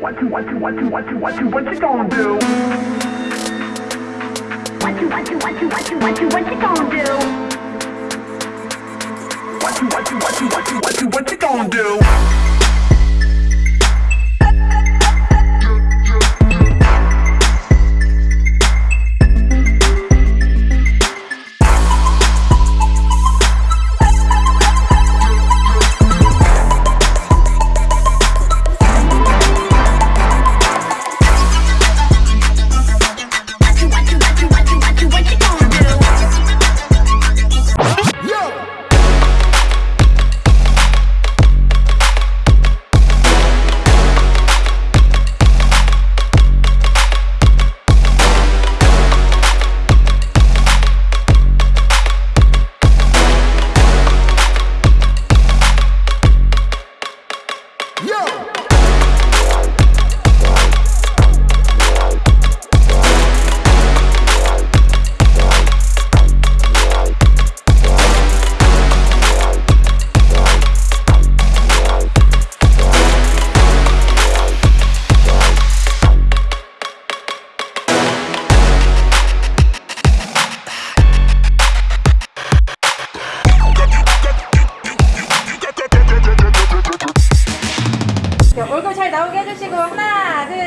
What you, what you, what you, what you, what you, what you gonna do? What you, what you, what you, what you, what you, what you gonna do? What you, what you, what you, what you, what you, what you gonna do? 자, 나오게 해주시고 하나, 둘, 셋.